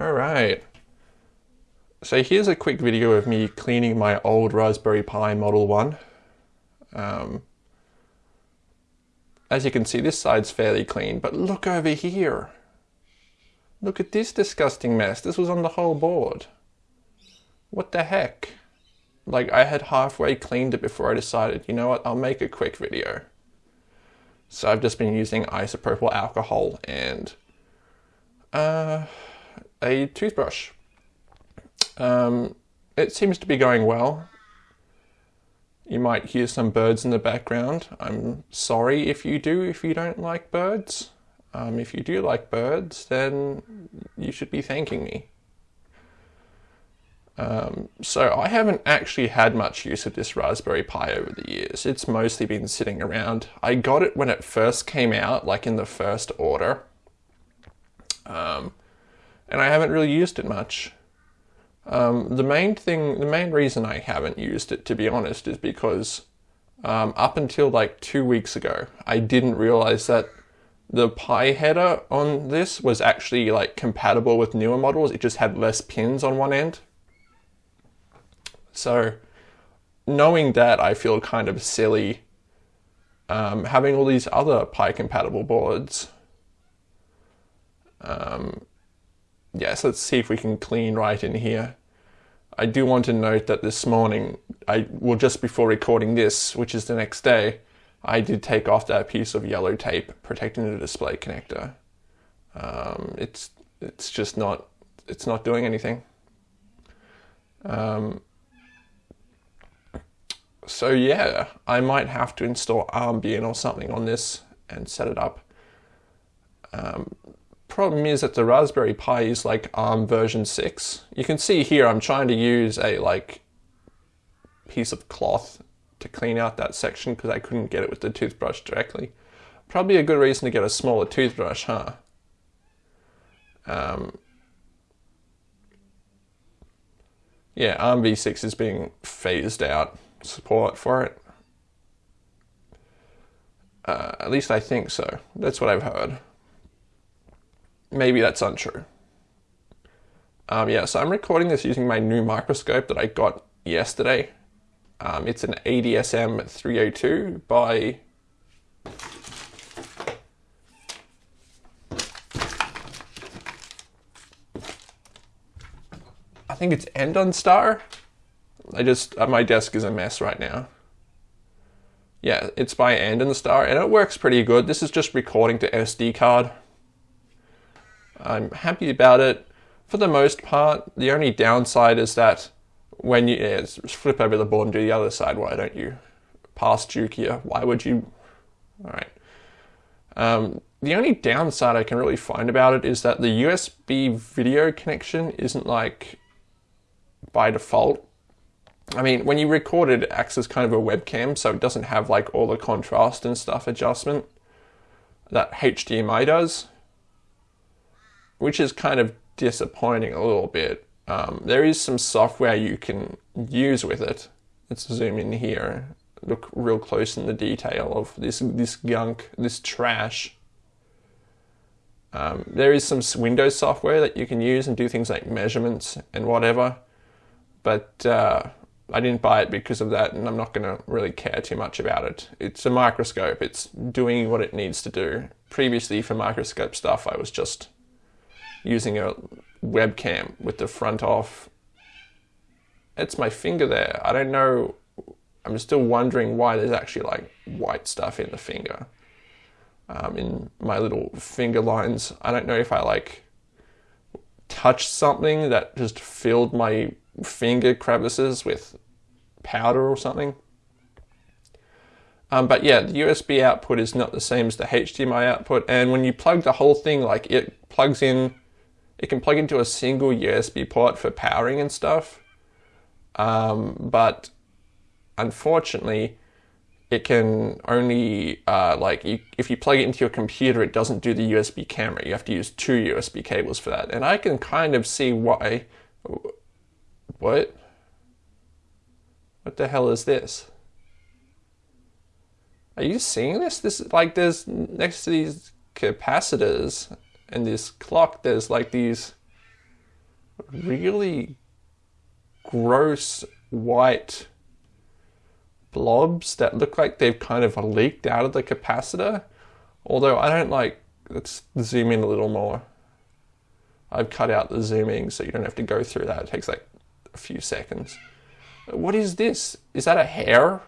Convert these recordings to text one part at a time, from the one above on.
All right. So here's a quick video of me cleaning my old Raspberry Pi Model 1. Um, as you can see, this side's fairly clean, but look over here. Look at this disgusting mess. This was on the whole board. What the heck? Like, I had halfway cleaned it before I decided, you know what, I'll make a quick video. So I've just been using isopropyl alcohol and uh, a toothbrush. Um, it seems to be going well. You might hear some birds in the background. I'm sorry if you do, if you don't like birds. Um, if you do like birds, then you should be thanking me. Um, so I haven't actually had much use of this Raspberry Pi over the years. It's mostly been sitting around. I got it when it first came out, like in the first order. Um, and I haven't really used it much. Um, the main thing, the main reason I haven't used it, to be honest, is because um, up until like two weeks ago, I didn't realize that the Pi header on this was actually like compatible with newer models. It just had less pins on one end. So knowing that, I feel kind of silly um, having all these other Pi compatible boards. Um, yeah, so let's see if we can clean right in here. I do want to note that this morning, I well just before recording this, which is the next day, I did take off that piece of yellow tape protecting the display connector. Um, it's it's just not it's not doing anything. Um, so yeah, I might have to install Armbian or something on this and set it up. Um, problem is that the Raspberry Pi is like ARM version 6. You can see here I'm trying to use a like piece of cloth to clean out that section because I couldn't get it with the toothbrush directly. Probably a good reason to get a smaller toothbrush, huh? Um, yeah, ARMv6 is being phased out support for it. Uh, at least I think so. That's what I've heard maybe that's untrue. Um, yeah, so I'm recording this using my new microscope that I got yesterday. Um, it's an ADSM 302 by I think it's Endon Star. I just uh, my desk is a mess right now. Yeah, it's by Andonstar and it works pretty good. This is just recording to SD card. I'm happy about it for the most part. The only downside is that when you yeah, flip over the board and do the other side, why don't you pass Duke here? Why would you? All right. Um, the only downside I can really find about it is that the USB video connection isn't like by default. I mean, when you record it, it acts as kind of a webcam, so it doesn't have like all the contrast and stuff adjustment that HDMI does which is kind of disappointing a little bit. Um, there is some software you can use with it. Let's zoom in here, look real close in the detail of this this gunk, this trash. Um, there is some Windows software that you can use and do things like measurements and whatever, but uh, I didn't buy it because of that, and I'm not going to really care too much about it. It's a microscope; it's doing what it needs to do. Previously, for microscope stuff, I was just using a webcam with the front off. It's my finger there. I don't know. I'm still wondering why there's actually like white stuff in the finger. Um, in my little finger lines. I don't know if I like touched something that just filled my finger crevices with powder or something. Um, but yeah, the USB output is not the same as the HDMI output. And when you plug the whole thing, like it plugs in it can plug into a single USB port for powering and stuff. Um, but unfortunately, it can only, uh, like, you, if you plug it into your computer, it doesn't do the USB camera. You have to use two USB cables for that. And I can kind of see why. What? What the hell is this? Are you seeing this? This like there's next to these capacitors and this clock, there's like these really gross white blobs that look like they've kind of leaked out of the capacitor. Although I don't like, let's zoom in a little more. I've cut out the zooming so you don't have to go through that. It takes like a few seconds. What is this? Is that a hair?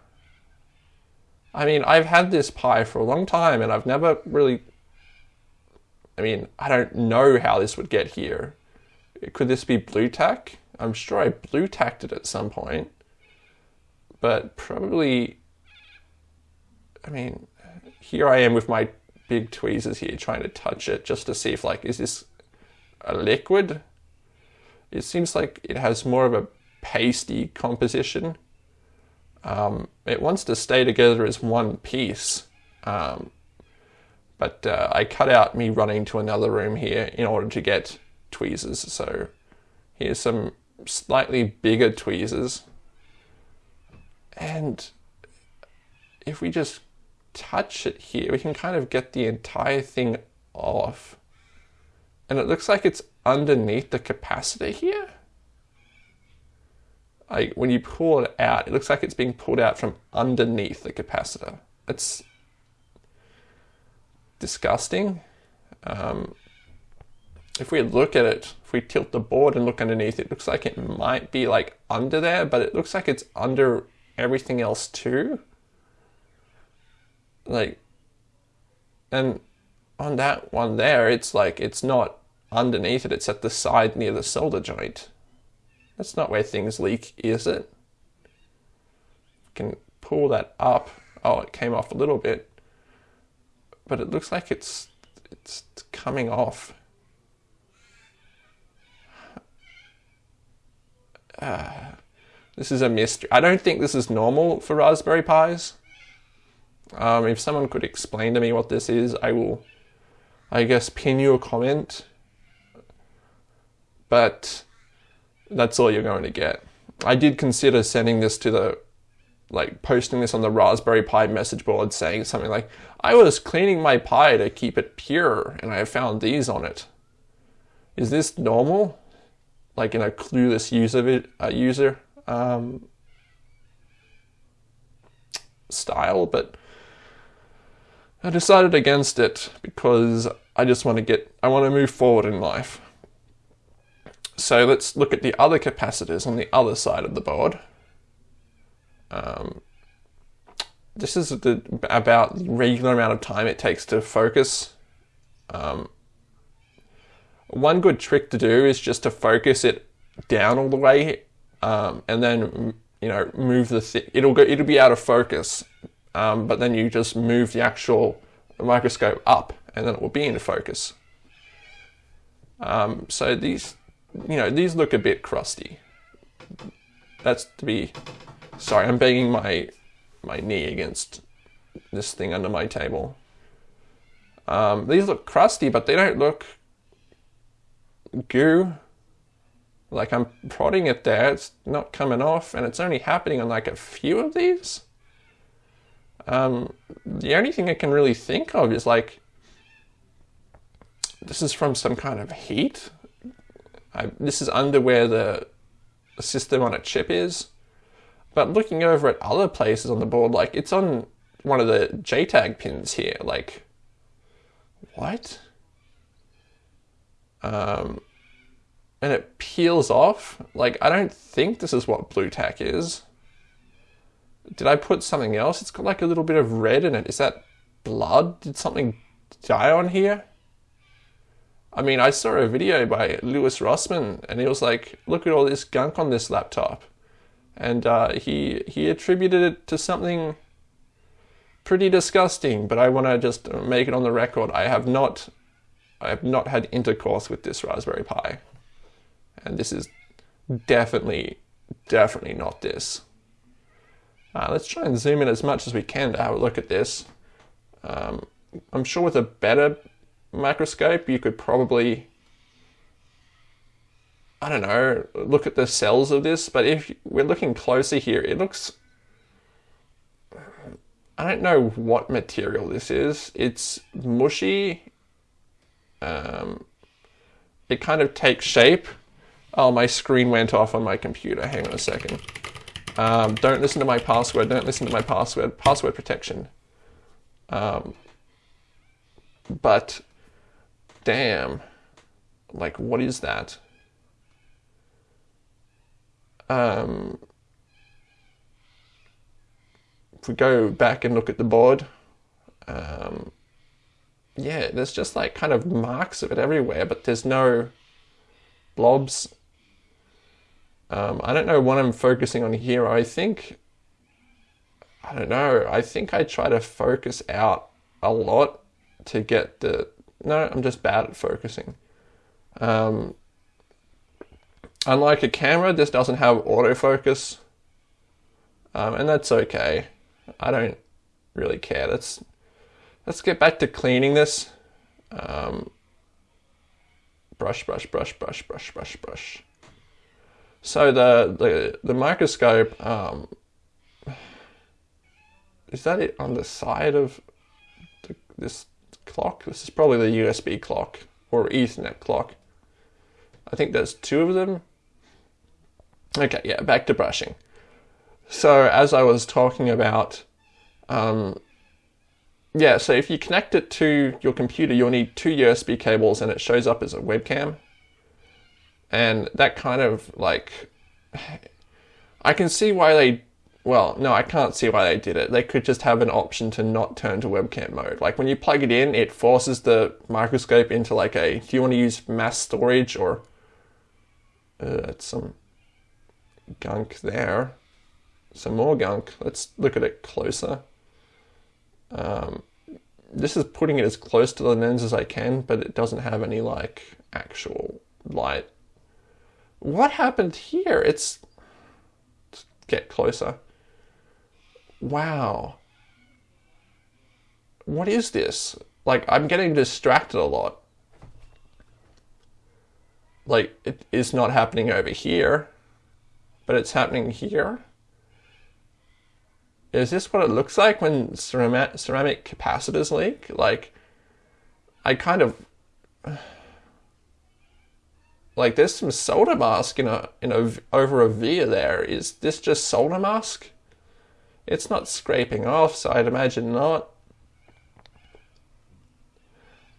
I mean, I've had this Pi for a long time and I've never really. I mean, I don't know how this would get here. Could this be Blu Tack? I'm sure I blue tacked it at some point. But probably. I mean, here I am with my big tweezers here trying to touch it just to see if, like, is this a liquid? It seems like it has more of a pasty composition. Um, it wants to stay together as one piece. Um, but uh, I cut out me running to another room here in order to get tweezers. So here's some slightly bigger tweezers. And if we just touch it here, we can kind of get the entire thing off. And it looks like it's underneath the capacitor here like when you pull it out, it looks like it's being pulled out from underneath the capacitor. It's disgusting. Um, if we look at it, if we tilt the board and look underneath, it looks like it might be like under there, but it looks like it's under everything else too. Like, and on that one there, it's like it's not underneath it, it's at the side near the solder joint. That's not where things leak, is it? can pull that up. Oh, it came off a little bit. But it looks like it's it's coming off. Uh, this is a mystery. I don't think this is normal for Raspberry Pis. Um, if someone could explain to me what this is, I will, I guess, pin you a comment. But that's all you're going to get. I did consider sending this to the, like, posting this on the Raspberry Pi message board saying something like, I was cleaning my Pi to keep it pure and I found these on it. Is this normal? Like in a clueless user, uh, user um, style, but I decided against it because I just want to get, I want to move forward in life. So let's look at the other capacitors on the other side of the board. Um, this is the, about the regular amount of time it takes to focus. Um, one good trick to do is just to focus it down all the way, um, and then you know move the th- it'll go it'll be out of focus, um, but then you just move the actual microscope up, and then it will be in focus. Um, so these you know, these look a bit crusty. That's to be, sorry, I'm banging my, my knee against this thing under my table. Um, these look crusty, but they don't look goo. Like I'm prodding it there, it's not coming off, and it's only happening on like a few of these. Um, the only thing I can really think of is like, this is from some kind of heat I, this is under where the system on a chip is. But looking over at other places on the board, like it's on one of the JTAG pins here. Like, what? Um, and it peels off. Like, I don't think this is what Blu Tack is. Did I put something else? It's got like a little bit of red in it. Is that blood? Did something die on here? I mean, I saw a video by Louis Rossmann, and he was like, "Look at all this gunk on this laptop," and uh, he he attributed it to something pretty disgusting. But I want to just make it on the record: I have not, I have not had intercourse with this Raspberry Pi, and this is definitely, definitely not this. Uh, let's try and zoom in as much as we can to have a look at this. Um, I'm sure with a better microscope, you could probably, I don't know, look at the cells of this. But if we're looking closer here, it looks, I don't know what material this is. It's mushy. Um, it kind of takes shape Oh, my screen went off on my computer. Hang on a second. Um, don't listen to my password. Don't listen to my password. Password protection. Um, but, damn. Like, what is that? Um, if we go back and look at the board, um, yeah, there's just like kind of marks of it everywhere, but there's no blobs. Um, I don't know what I'm focusing on here. I think, I don't know, I think I try to focus out a lot to get the, no, I'm just bad at focusing. Um, unlike a camera, this doesn't have autofocus, um, and that's okay. I don't really care. Let's let's get back to cleaning this. Um, brush, brush, brush, brush, brush, brush, brush. So the the the microscope um, is that it on the side of the, this clock? This is probably the USB clock or Ethernet clock. I think there's two of them. Okay, yeah, back to brushing. So as I was talking about um, yeah, so if you connect it to your computer, you'll need two USB cables and it shows up as a webcam. And that kind of like, I can see why they, well, no, I can't see why they did it. They could just have an option to not turn to webcam mode. Like when you plug it in, it forces the microscope into like a, do you want to use mass storage or, uh, some gunk there. Some more gunk. Let's look at it closer. Um, this is putting it as close to the lens as I can, but it doesn't have any like actual light. What happened here? It's Let's get closer. Wow. What is this? Like I'm getting distracted a lot. Like it is not happening over here, but it's happening here is this what it looks like when ceramic, ceramic capacitors leak? Like, I kind of like there's some solder mask in a in a over a via there. Is this just solder mask? It's not scraping off, so I'd imagine not.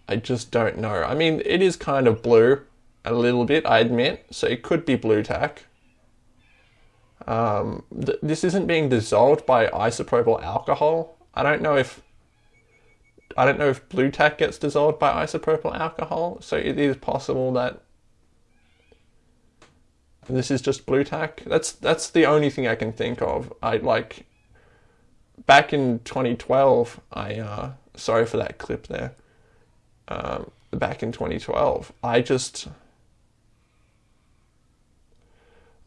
I just don't know. I mean, it is kind of blue a little bit, I admit, so it could be Blu Tack. Um, th this isn't being dissolved by isopropyl alcohol. I don't know if I don't know if Blu Tack gets dissolved by isopropyl alcohol, so it is possible that this is just Blu Tack. That's that's the only thing I can think of. I like back in 2012. I uh, sorry for that clip there. Um, back in 2012, I just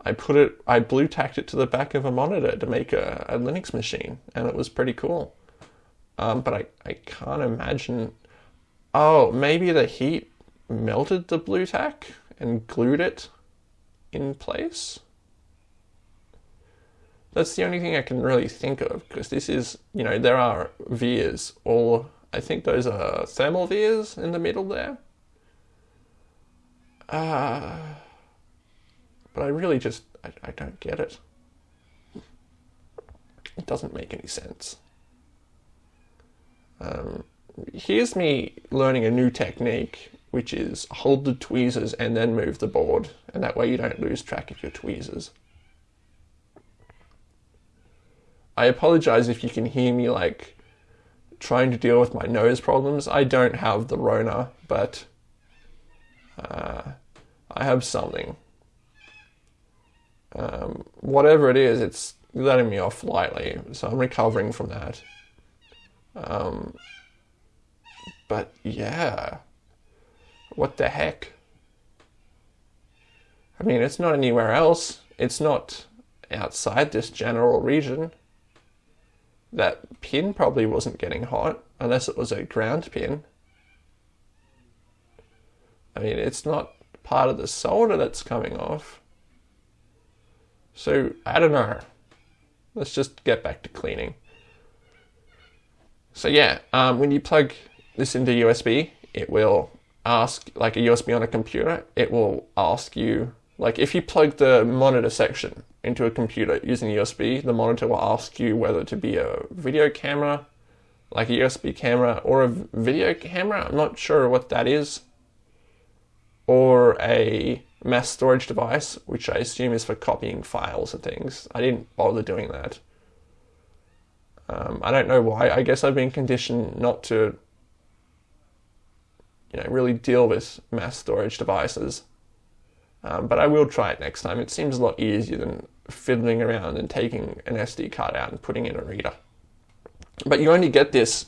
I put it, I blue tacked it to the back of a monitor to make a, a Linux machine, and it was pretty cool. Um, but I, I can't imagine. Oh, maybe the heat melted the Blu Tack and glued it in place? That's the only thing I can really think of because this is, you know, there are vias, or I think those are thermal vias in the middle there. Uh, but I really just, I, I don't get it. It doesn't make any sense. Um, here's me learning a new technique, which is hold the tweezers and then move the board, and that way you don't lose track of your tweezers. I apologize if you can hear me like trying to deal with my nose problems. I don't have the Rona, but uh, I have something um, whatever it is, it's letting me off lightly. So I'm recovering from that. Um, but yeah, what the heck? I mean, it's not anywhere else. It's not outside this general region. That pin probably wasn't getting hot unless it was a ground pin. I mean, it's not part of the solder that's coming off. So I don't know. Let's just get back to cleaning. So yeah, um, when you plug this into USB, it will ask, like a USB on a computer, it will ask you Like if you plug the monitor section into a computer using USB, the monitor will ask you whether to be a video camera, like a USB camera, or a video camera. I'm not sure what that is. Or a mass storage device, which I assume is for copying files and things. I didn't bother doing that. Um, I don't know why. I guess I've been conditioned not to, you know, really deal with mass storage devices. Um, but I will try it next time. It seems a lot easier than fiddling around and taking an SD card out and putting in a reader. But you only get this,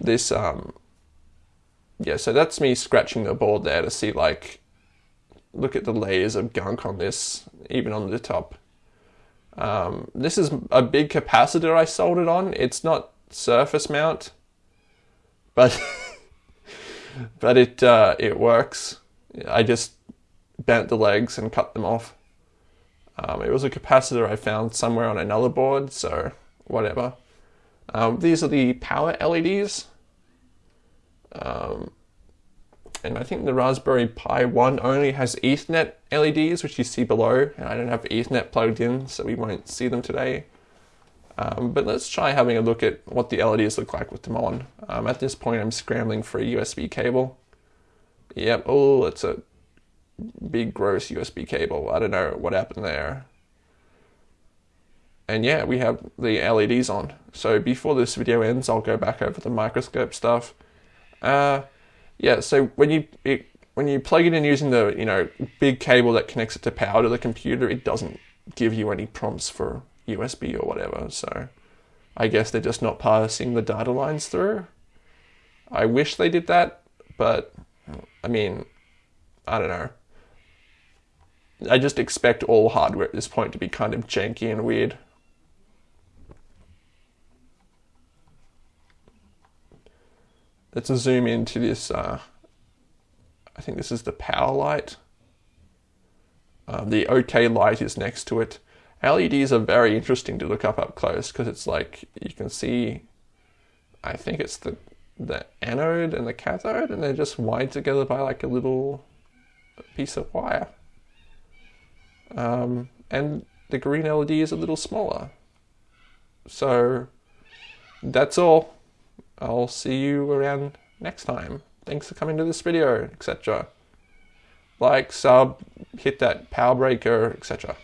this, um, yeah. So that's me scratching the board there to see like, look at the layers of gunk on this, even on the top. Um, this is a big capacitor I soldered on. It's not surface mount, but but it uh, it works. I just bent the legs and cut them off. Um, it was a capacitor I found somewhere on another board, so whatever. Um, these are the power LEDs. Um, and I think the Raspberry Pi 1 only has Ethernet LEDs, which you see below. And I don't have Ethernet plugged in, so we won't see them today. Um, but let's try having a look at what the LEDs look like with them on. Um, at this point, I'm scrambling for a USB cable. Yep, oh, it's a big gross USB cable. I don't know what happened there. And yeah, we have the LEDs on. So before this video ends, I'll go back over the microscope stuff. Uh, yeah, so when you it, when you plug it in using the you know big cable that connects it to power to the computer, it doesn't give you any prompts for USB or whatever. So I guess they're just not passing the data lines through. I wish they did that, but I mean, I don't know. I just expect all hardware at this point to be kind of janky and weird. Let's zoom into this. Uh, I think this is the power light. Um, the OK light is next to it. LEDs are very interesting to look up up close because it's like you can see. I think it's the the anode and the cathode, and they're just wired together by like a little piece of wire. Um, and the green LED is a little smaller. So that's all. I'll see you around next time. Thanks for coming to this video, etc. Like, sub, hit that power breaker, etc.